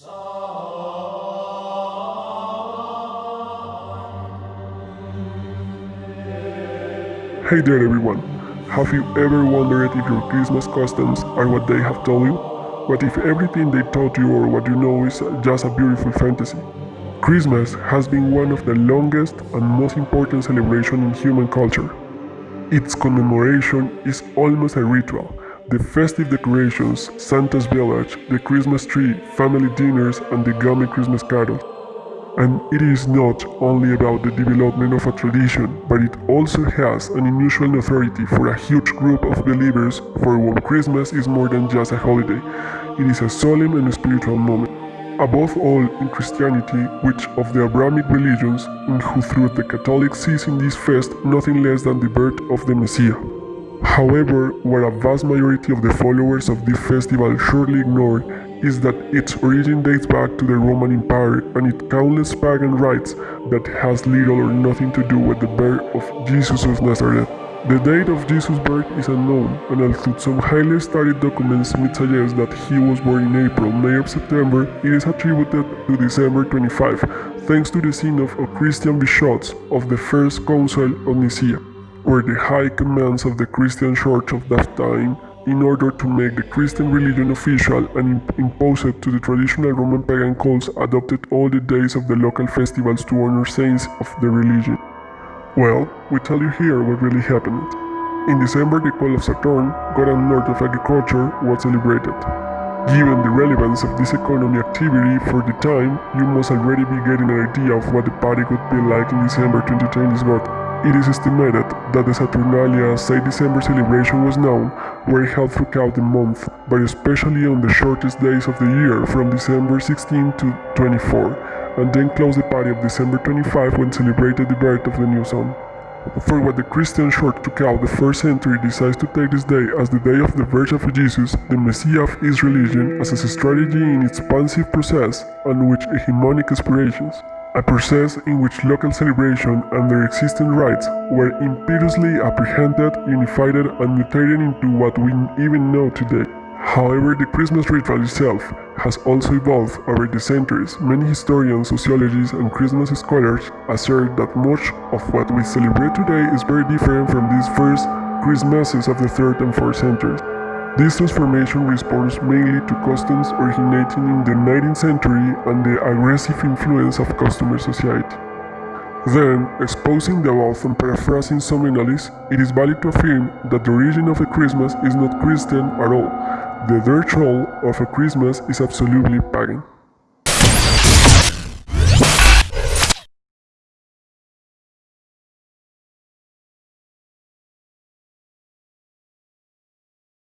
Hey there everyone! Have you ever wondered if your Christmas customs are what they have told you? What if everything they taught you or what you know is just a beautiful fantasy? Christmas has been one of the longest and most important celebrations in human culture. Its commemoration is almost a ritual. The festive decorations, Santa's village, the Christmas tree, family dinners and the gummy Christmas carols. And it is not only about the development of a tradition, but it also has an unusual authority for a huge group of believers for whom Christmas is more than just a holiday. It is a solemn and spiritual moment. Above all, in Christianity, which of the Abrahamic religions, in who through the Catholics sees in this fest nothing less than the birth of the Messiah. However, what a vast majority of the followers of this festival surely ignore is that its origin dates back to the Roman Empire and its countless pagan rites that has little or nothing to do with the birth of Jesus of Nazareth. The date of Jesus' birth is unknown, and although some highly studied documents may suggest that he was born in April, May or September, it is attributed to December 25, thanks to the synod of Christian bishops of the First Council of Nicaea, where the high commands of the Christian church of that time in order to make the Christian religion official and impose it to the traditional Roman pagan cults adopted all the days of the local festivals to honor saints of the religion. Well, we tell you here what really happened. In December, the call of Saturn, god and lord of agriculture, was celebrated. Given the relevance of this economy activity for the time, you must already be getting an idea of what the party could be like in December 2010 is god. It is estimated that the Saturnalia Say December celebration was known were held throughout the month, but especially on the shortest days of the year from December 16 to 24, and then closed the party of December 25 when celebrated the birth of the new sun. For what the Christian church took out the first century decides to take this day as the day of the birth of Jesus, the Messiah of its religion, as a strategy in its expansive process on which hegemonic aspirations a process in which local celebration and their existing rites were imperiously apprehended, unified, and mutated into what we even know today. However, the Christmas ritual itself has also evolved over the centuries. Many historians, sociologists, and Christmas scholars assert that much of what we celebrate today is very different from these first Christmases of the 3rd and 4th centuries. This transformation responds mainly to customs originating in the 19th century and the aggressive influence of customer society. Then, exposing the above and paraphrasing some analysts, it is valid to affirm that the origin of a Christmas is not Christian at all. The role of a Christmas is absolutely pagan.